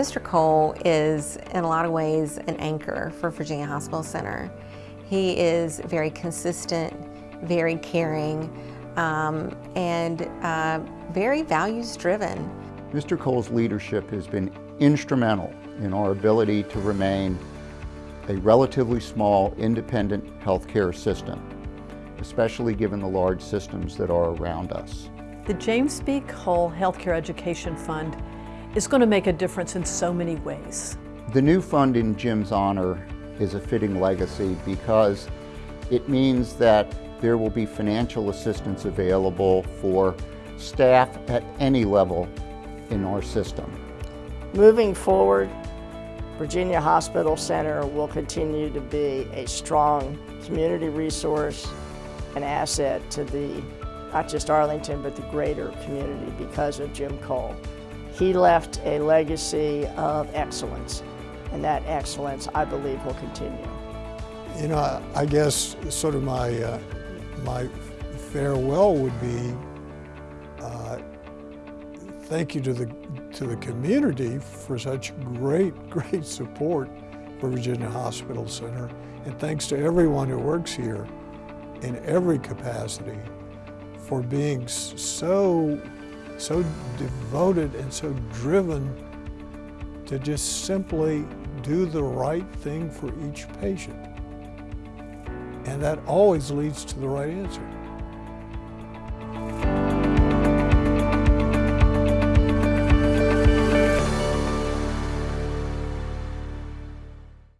Mr. Cole is, in a lot of ways, an anchor for Virginia Hospital Center. He is very consistent, very caring, um, and uh, very values-driven. Mr. Cole's leadership has been instrumental in our ability to remain a relatively small, independent healthcare system, especially given the large systems that are around us. The James B. Cole Healthcare Education Fund is going to make a difference in so many ways. The new fund in Jim's honor is a fitting legacy because it means that there will be financial assistance available for staff at any level in our system. Moving forward, Virginia Hospital Center will continue to be a strong community resource and asset to the, not just Arlington, but the greater community because of Jim Cole. He left a legacy of excellence, and that excellence, I believe, will continue. You know, I guess sort of my, uh, my farewell would be uh, thank you to the, to the community for such great, great support for Virginia Hospital Center. And thanks to everyone who works here in every capacity for being so so devoted and so driven to just simply do the right thing for each patient. And that always leads to the right answer.